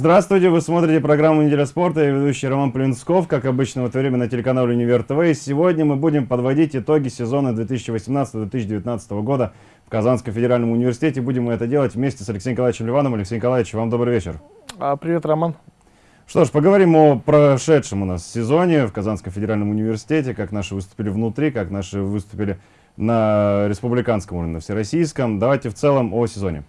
Здравствуйте, вы смотрите программу «Неделя спорта». Я ведущий Роман Плинсков, как обычно в это время на телеканале «Универ ТВ». И сегодня мы будем подводить итоги сезона 2018-2019 года в Казанском федеральном университете. Будем мы это делать вместе с Алексеем Николаевичем Ливановым. Алексей Николаевич, вам добрый вечер. А, привет, Роман. Что ж, поговорим о прошедшем у нас сезоне в Казанском федеральном университете, как наши выступили внутри, как наши выступили на республиканском уровне, на всероссийском. Давайте в целом о сезоне.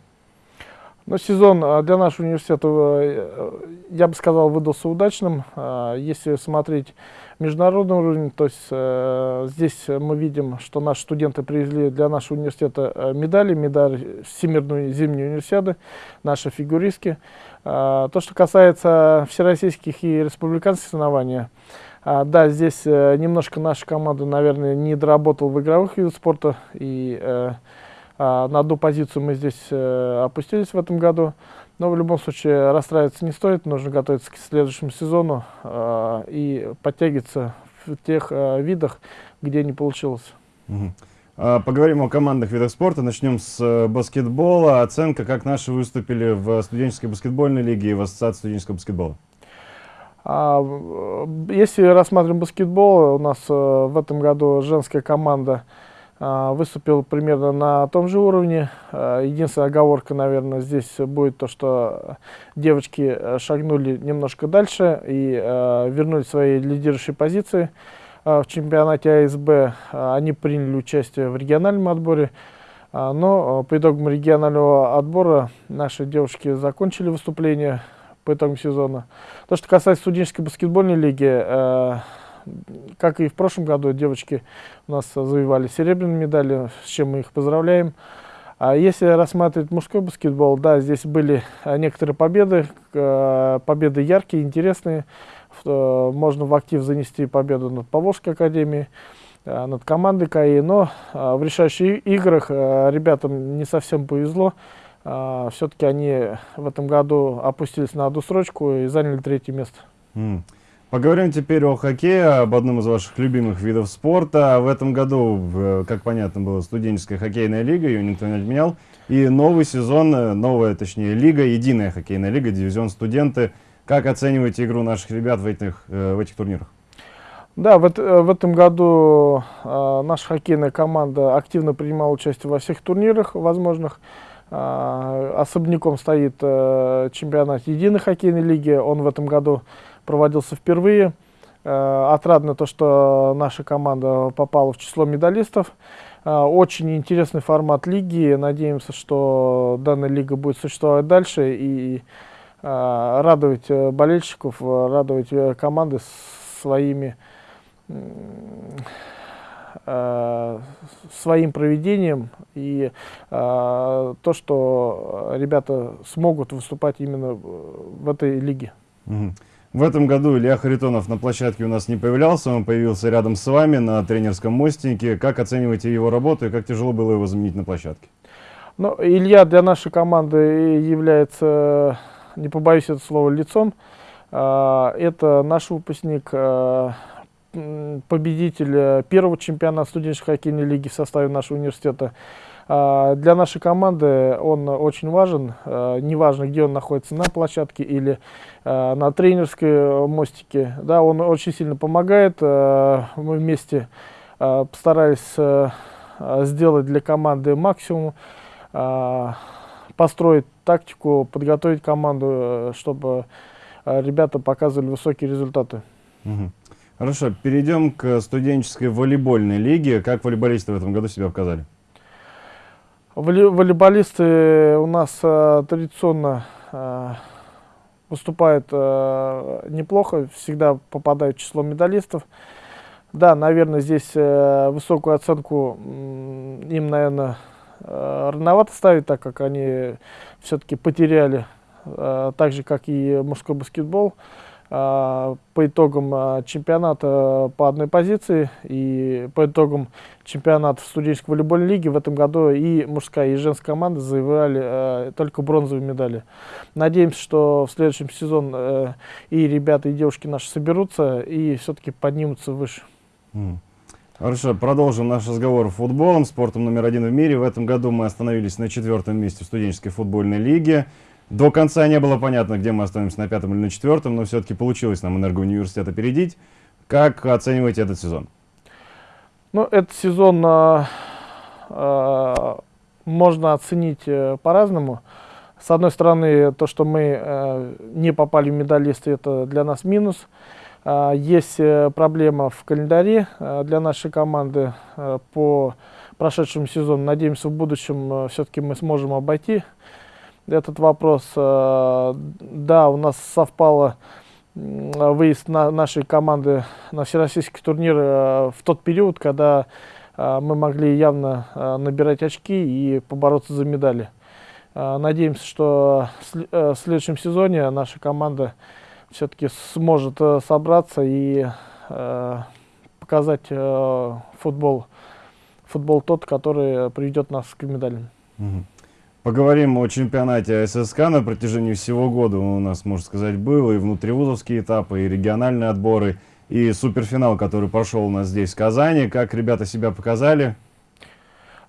Ну, сезон а, для нашего университета, э, я бы сказал, выдался удачным. Если смотреть международный уровень, то есть э, здесь мы видим, что наши студенты привезли для нашего университета э, медали, медаль Всемирной зимней универсиады, наши фигуристки. То, что касается всероссийских и республиканских соревнований, да, здесь немножко наша команда, наверное, не доработала в игровых видах спорта и а, на одну позицию мы здесь э, опустились в этом году. Но в любом случае расстраиваться не стоит, нужно готовиться к следующему сезону а, и подтягиваться в тех э, видах, где не получилось. Угу. Поговорим о командных видах спорта. Начнем с э, баскетбола. Оценка, как наши выступили в студенческой баскетбольной лиге и в ассоциации студенческого баскетбола. Если рассматриваем баскетбол, у нас в этом году женская команда а, выступил примерно на том же уровне. А, единственная оговорка, наверное, здесь будет то, что девочки э, шагнули немножко дальше и э, вернули свои лидирующие позиции в чемпионате АСБ. Они приняли участие в региональном отборе, но по итогам регионального отбора наши девушки закончили выступление по итогам сезона. То, что касается студенческой баскетбольной лиги, э, как и в прошлом году, девочки у нас завоевали серебряные медали, с чем мы их поздравляем. А если рассматривать мужской баскетбол, да, здесь были а, некоторые победы, а, победы яркие, интересные. Можно в актив занести победу над Поволжской академией, над командой КАИ, но в решающих играх ребятам не совсем повезло. Все-таки они в этом году опустились на одну строчку и заняли третье место. Mm. Поговорим теперь о хоккее, об одном из ваших любимых видов спорта. В этом году, как понятно, была студенческая хоккейная лига, ее никто не отменял. И новый сезон, э, новая, точнее, лига, единая хоккейная лига, дивизион студенты. Как оцениваете игру наших ребят в этих, э, в этих турнирах? Да, в, в этом году э, наша хоккейная команда активно принимала участие во всех турнирах возможных. Э, особняком стоит э, чемпионат единой хоккейной лиги. Он в этом году проводился впервые. Э, отрадно то, что наша команда попала в число медалистов. Э, очень интересный формат лиги. Надеемся, что данная лига будет существовать дальше и э, радовать болельщиков, радовать команды своими своим проведением и э, то, что ребята смогут выступать именно в этой лиге. Mm в этом году Илья Харитонов на площадке у нас не появлялся, он появился рядом с вами на тренерском мостике. Как оцениваете его работу и как тяжело было его заменить на площадке? Ну, Илья для нашей команды является, не побоюсь это слова, лицом. А, это наш выпускник, а, победитель первого чемпионата студенческой хоккейной лиги в составе нашего университета. А, для нашей команды он очень важен, а, неважно, где он находится, на площадке или а, на тренерской мостике. Да, он очень сильно помогает. Мы вместе постарались сделать для команды максимум, построить тактику, подготовить команду, чтобы ребята показывали высокие результаты. Хорошо, перейдем к студенческой волейбольной лиге. Как волейболисты в этом году себя показали? Волейболисты у нас э, традиционно э, выступают э, неплохо, всегда попадают в число медалистов. Да, наверное, здесь высокую оценку им, наверное, э, рановато ставить, так как они все-таки потеряли, так же, как и мужской баскетбол. А, по итогам а, чемпионата по одной позиции и по итогам чемпионата студенческой волейбольной лиги в этом году и мужская, и женская команда завоевали э, только бронзовые медали. Надеемся, что в следующем сезоне э, и ребята, и девушки наши соберутся и все-таки поднимутся выше. Хорошо, продолжим наш разговор футболом, спортом номер один в мире. В этом году мы остановились на четвертом месте в студенческой футбольной лиге. До конца не было понятно, где мы остановимся на пятом или на четвертом, но все-таки получилось нам энергоуниверситет опередить. Как оцениваете этот сезон? Ну, этот сезон э, э, можно оценить э, по-разному. С одной стороны, то, что мы э, не попали в медалисты, это для нас минус. Э, есть проблема в календаре э, для нашей команды э, по прошедшему сезону. Надеемся, в будущем э, все-таки мы сможем обойти этот вопрос. Э, да, у нас совпало выезд на нашей команды на всероссийский турнир э, в тот период, когда э, мы могли явно набирать очки и побороться за медали. Надеемся, что в следующем сезоне наша команда все-таки сможет собраться и показать футбол, футбол тот, который приведет нас к медалям. Поговорим о чемпионате ССК на протяжении всего года. У нас, можно сказать, был и внутривузовские этапы, и региональные отборы, и суперфинал, который прошел у нас здесь, в Казани. Как ребята себя показали?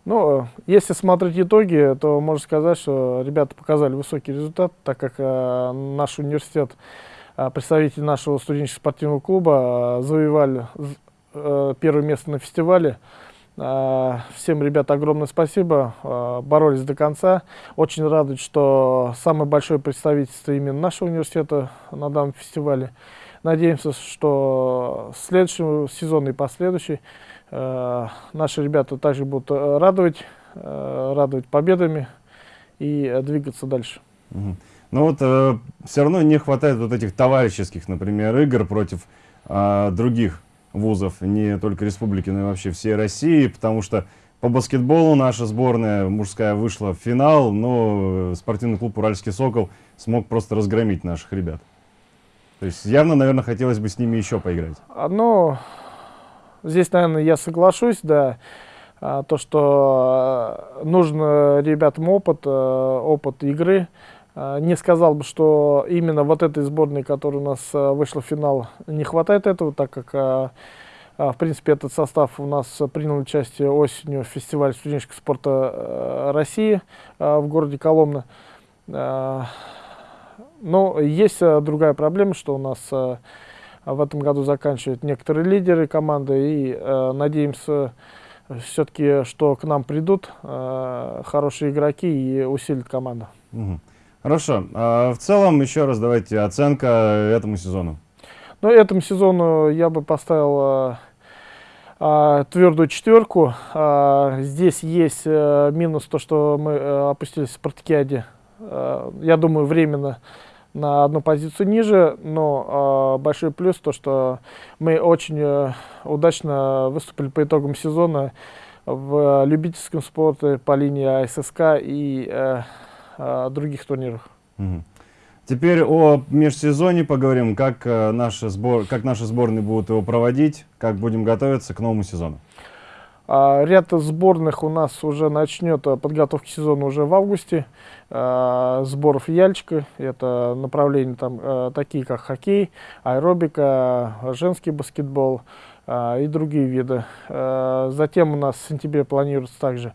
Ну, если смотреть итоги, то можно сказать, что ребята показали высокий результат, так как э, наш университет, э, представители нашего студенческого спортивного клуба э, завоевали э, первое место на фестивале. А, всем, ребят, огромное спасибо. А, боролись до конца. Очень радует, что самое большое представительство именно нашего университета на данном фестивале. Надеемся, что следующий сезон и последующий а, наши ребята также будут радовать, радовать победами и двигаться дальше. Ну вот э, все равно не хватает вот этих товарищеских, например, игр против э, других вузов, не только республики, но и вообще всей России, потому что по баскетболу наша сборная мужская вышла в финал, но спортивный клуб «Уральский Сокол» смог просто разгромить наших ребят. То есть явно, наверное, хотелось бы с ними еще поиграть. Ну, здесь, наверное, я соглашусь, да. А, то, что нужно ребятам опыт, э, опыт игры, а, не сказал бы, что именно вот этой сборной, которая у нас а, вышла в финал, не хватает этого, так как, а, в принципе, этот состав у нас принял участие осенью в фестивале студенческого спорта России в городе Коломна. Но есть другая проблема, что у нас в этом году заканчивают некоторые лидеры команды, и надеемся все-таки, что к нам придут хорошие игроки и усилят команду. Угу. Хорошо. А в целом, еще раз давайте оценка этому сезону. Ну, этому сезону я бы поставил а, а, твердую четверку. А, здесь есть а, минус то, что мы а, опустились в спартакиаде. А, я думаю, временно на одну позицию ниже, но а, большой плюс то, что мы очень удачно выступили по итогам сезона в любительском спорте по линии АССК и а, э, других турнирах. Угу. Теперь о межсезонье поговорим, как, э, наши сбор, как наши сборные будут его проводить, как будем готовиться к новому сезону. А, ряд сборных у нас уже начнет э, подготовки сезона уже в августе. А, сборов Яльчика, это направления там а, такие как хоккей, аэробика, женский баскетбол а, и другие виды. Затем у нас в сентябре планируется также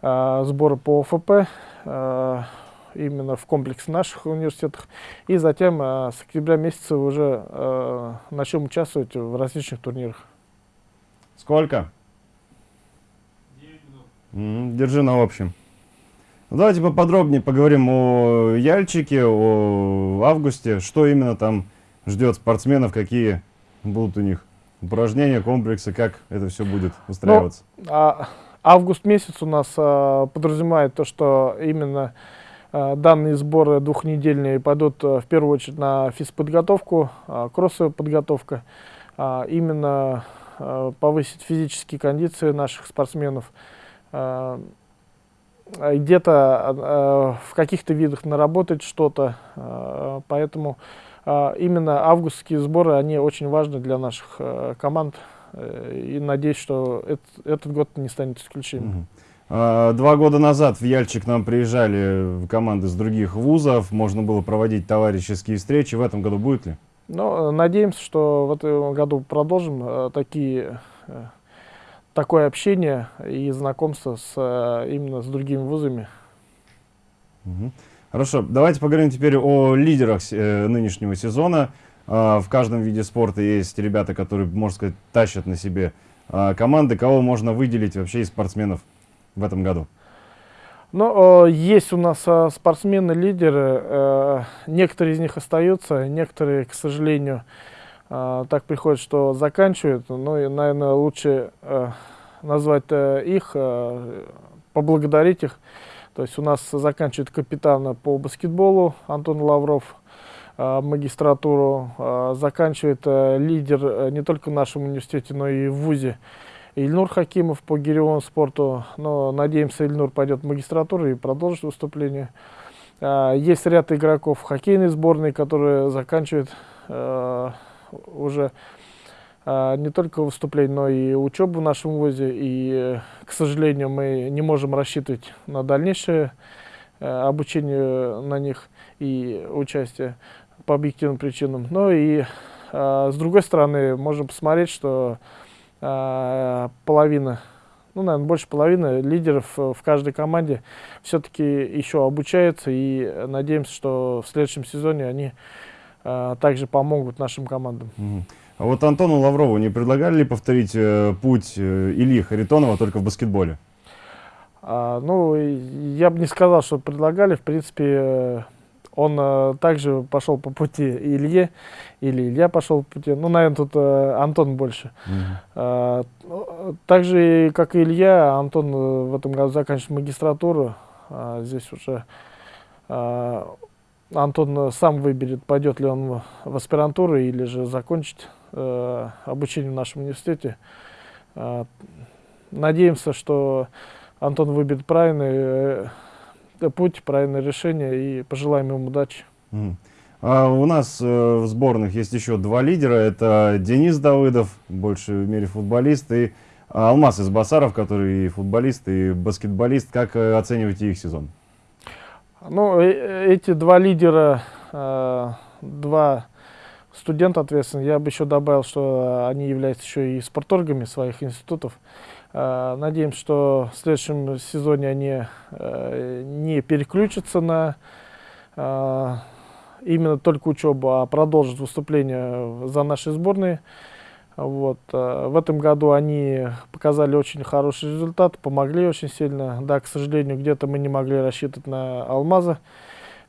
сборы по ОФП. Именно в комплексе наших университетах. И затем э, с октября месяца уже э, начнем участвовать в различных турнирах. Сколько? 9 минут. держи на общем. Ну, давайте поподробнее поговорим о Яльчике, о августе. Что именно там ждет спортсменов, какие будут у них упражнения, комплексы, как это все будет устраиваться? Ну, а, август месяц у нас а, подразумевает то, что именно данные сборы двухнедельные пойдут э, в первую очередь на физподготовку, э, кроссовая подготовка, именно повысить физические кондиции наших спортсменов, где-то в каких-то видах наработать что-то, поэтому именно августские сборы, они очень важны для наших команд, и надеюсь, что этот год не станет исключением. А, два года назад в Яльчик нам приезжали команды с других вузов, можно было проводить товарищеские встречи. В этом году будет ли? Ну, надеемся, что в этом году продолжим э, такие, э, такое общение и знакомство с, э, именно с другими вузами. Угу. Хорошо, давайте поговорим теперь о лидерах нынешнего сезона. Э, в каждом виде спорта есть ребята, которые, можно сказать, тащат на себе э, команды. Кого можно выделить вообще из спортсменов в этом году? Ну, э, есть у нас э, спортсмены-лидеры. Э, некоторые из них остаются, некоторые, к сожалению, так приходят, что заканчивают. Ну, и, наверное, лучше назвать их, поблагодарить их. То есть у нас заканчивает капитан по баскетболу Антон Лавров, магистратуру, заканчивает лидер не только в нашем университете, но и в ВУЗе Ильнур Хакимов по гиревому спорту. Но надеемся, Ильнур пойдет в магистратуру и продолжит выступление. Есть ряд игроков хоккейной сборной, которые заканчивают уже а, не только выступление, но и учебу в нашем вузе. И, к сожалению, мы не можем рассчитывать на дальнейшее э, обучение на них и участие по объективным причинам. Но и а, с другой стороны, можем посмотреть, что а, половина, ну, наверное, больше половины лидеров в каждой команде все-таки еще обучаются. И надеемся, что в следующем сезоне они также помогут нашим командам. А вот Антону Лаврову не предлагали ли повторить э, путь э, Ильи Харитонова только в баскетболе? А, ну, я бы не сказал, что предлагали. В принципе, э, он э, также пошел по пути Илье, или Илья пошел по пути. Ну, наверное, тут э, Антон больше. Mm -hmm. а, так же, как и Илья, Антон э, в этом году заканчивает магистратуру. А, здесь уже а, Антон э, сам выберет, пойдет ли он в аспирантуру или же закончит э, обучение в нашем университете. Э, надеемся, что Антон выберет правильный э, путь, правильное решение и пожелаем ему удачи. Mm. А у нас э, в сборных есть еще два лидера. Это Денис Давыдов, больше в мире футболист, и Алмаз из Басаров, который и футболист, и баскетболист. Как э, оцениваете их сезон? Ну, э, эти два лидера, э, два студента ответственных, я бы еще добавил, что они являются еще и спорторгами своих институтов. Э, надеемся, что в следующем сезоне они не переключатся на именно только учебу, а продолжат выступление за наши сборные. Вот. Э, в этом году они показали очень хороший результат, помогли очень сильно. Да, к сожалению, где-то мы не могли рассчитывать на Алмаза,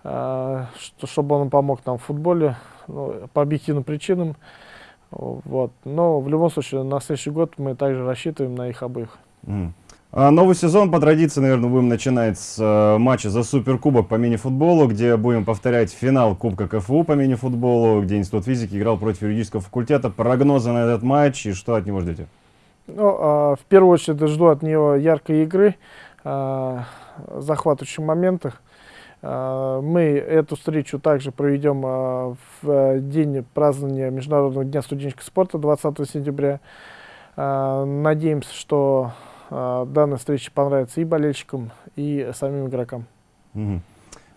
э, чтобы он помог нам в футболе ну, по объективным причинам. Вот. Но в любом случае, на следующий год мы также рассчитываем на их обоих. Mm. А новый сезон, по традиции, наверное, будем начинать с э, матча за Суперкубок по мини-футболу, где будем повторять финал Кубка КФУ по мини-футболу, где Институт физики играл против юридического факультета. Прогнозы на этот матч и что от него ждете? Ну, э, в первую очередь жду от него яркой игры, э, захватывающих моментах. Э, мы эту встречу также проведем э, в день празднования Международного дня студенческого спорта 20 сентября. Э, надеемся, что данная встреча понравится и болельщикам, и самим игрокам. Угу.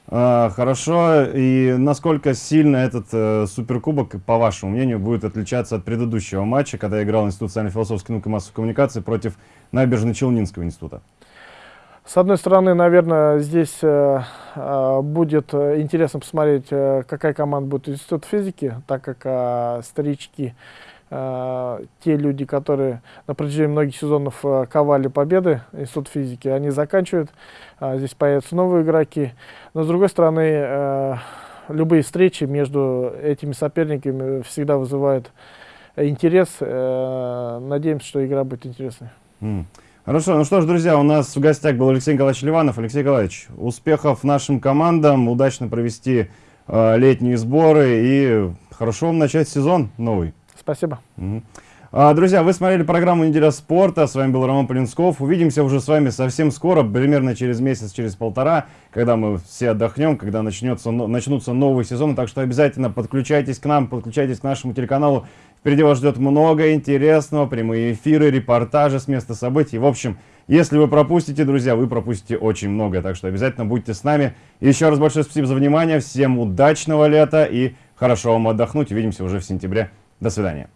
А, хорошо. И насколько сильно этот э, суперкубок, по вашему мнению, будет отличаться от предыдущего матча, когда играл Институт социально-философской науки и массовой коммуникации против Набережно-Челнинского института? С одной стороны, наверное, здесь э, э, будет интересно посмотреть, э, какая команда будет Институт физики, так как э, старички э, те люди, которые на протяжении многих сезонов э, ковали победы Институт физики, они заканчивают, э, здесь появятся новые игроки. Но с другой стороны, э, любые встречи между этими соперниками всегда вызывают интерес. Э, надеемся, что игра будет интересной. Mm. Хорошо, ну что ж, друзья, у нас в гостях был Алексей Николаевич Ливанов. Алексей Николаевич, успехов нашим командам, удачно провести э, летние сборы и хорошо вам начать сезон новый. Спасибо. Угу. А, друзья, вы смотрели программу «Неделя спорта». С вами был Роман Полинсков. Увидимся уже с вами совсем скоро, примерно через месяц, через полтора, когда мы все отдохнем, когда начнется, начнутся новые сезоны. Так что обязательно подключайтесь к нам, подключайтесь к нашему телеканалу. Впереди вас ждет много интересного, прямые эфиры, репортажи с места событий. В общем, если вы пропустите, друзья, вы пропустите очень много. Так что обязательно будьте с нами. Еще раз большое спасибо за внимание. Всем удачного лета и хорошо вам отдохнуть. Увидимся уже в сентябре. До свидания.